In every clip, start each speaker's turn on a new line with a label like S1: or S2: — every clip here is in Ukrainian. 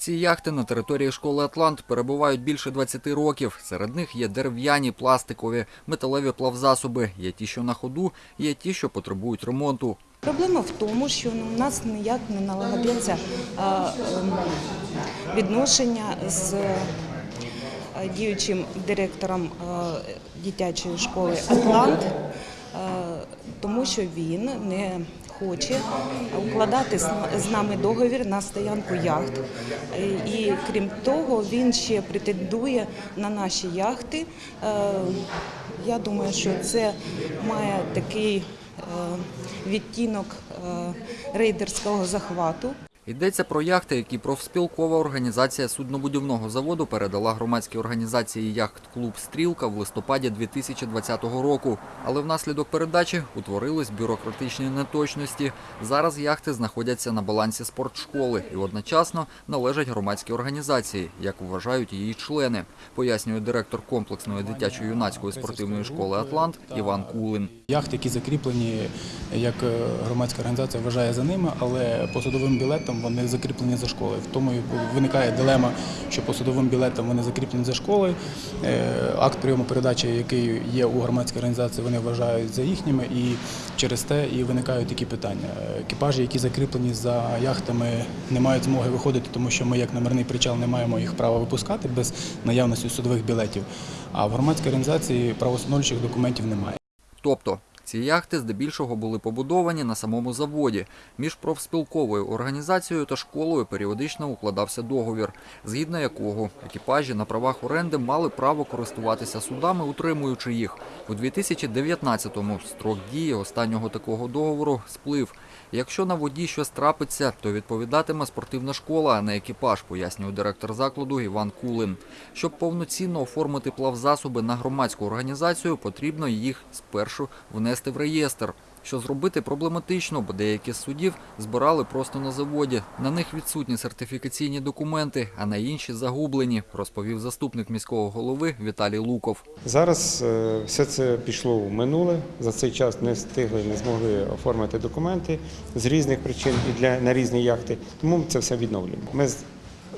S1: Ці яхти на території школи Атлант перебувають більше 20 років. Серед них є дерев'яні, пластикові, металеві плавзасоби. Є ті, що на ходу, є ті, що потребують ремонту.
S2: Проблема в тому, що у нас ніяк не налагодиться ем, відношення з е, діючим директором е, дитячої школи Атлант, е, тому що він не хоче укладати з нами договір на стоянку яхт. Е, І крім того, він ще претендує на наші яхти. Е, Я думаю, що це має такий е, відтінок рейдерського захвату.
S1: Йдеться про яхти, які профспілкова організація суднобудівного заводу передала громадській організації яхт-клуб Стрілка в листопаді 2020 року. Але внаслідок передачі утворились бюрократичні неточності. Зараз яхти знаходяться на балансі спортшколи і одночасно належать громадській організації, як вважають її члени, пояснює директор комплексної дитячо-юнацької спортивної школи Атлант Іван Кулин.
S3: Яхти, які закріплені, як е, громадська організація вважає за ними, але по судовим білетам вони закріплені за школою. В тому і виникає дилема, що по судовим білетам вони закріплені за школою. Е, Акт прийому передачі, який є у громадській організації, вони вважають за їхніми, і через те і виникають такі питання. Екіпажі, які закріплені за яхтами, не мають змоги виходити, тому що ми, як номерний причал, не маємо їх права випускати без наявності судових білетів. А в громадській організації правоустановчих документів немає.
S1: Тобто ці яхти здебільшого були побудовані на самому заводі. Між профспілковою організацією та школою періодично укладався договір, згідно якого екіпажі на правах оренди мали право користуватися судами, утримуючи їх. У 2019-му строк дії останнього такого договору сплив. Якщо на воді щось трапиться, то відповідатиме спортивна школа, а не екіпаж, пояснює директор закладу Іван Кулин. Щоб повноцінно оформити плавзасоби на громадську організацію, потрібно їх спершу внести в реєстр. Що зробити проблематично, бо деякі з судів збирали просто на заводі. На них відсутні сертифікаційні документи, а на інші загублені, розповів заступник міського голови Віталій Луков.
S4: Зараз е, все це пішло в минуле. За цей час не встигли, не змогли оформити документи з різних причин і для на різні яхти. Тому це все відновлюємо. Ми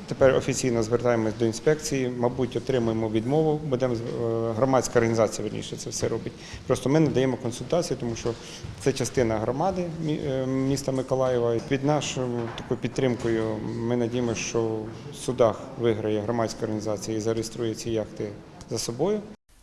S4: тепер офіційно звертаємось до інспекції. Мабуть, отримуємо відмову. Будемо е, громадська організація верніше це все робить. Просто ми надаємо консультації, тому що це частина громади е, міста Миколаєва. Під нашою такою підтримкою ми надіємося, що в судах виграє громадська організація і зареєструє ці яхти за собою.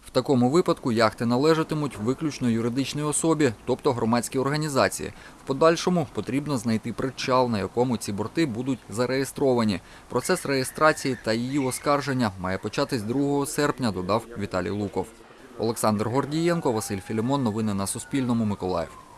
S1: В такому випадку яхти належатимуть виключно юридичній особі, тобто громадській організації. В подальшому потрібно знайти причал, на якому ці борти будуть зареєстровані. Процес реєстрації та її оскарження має початись 2 серпня, додав Віталій Луков. Олександр Гордієнко, Василь Філімон. Новини на Суспільному. Миколаїв.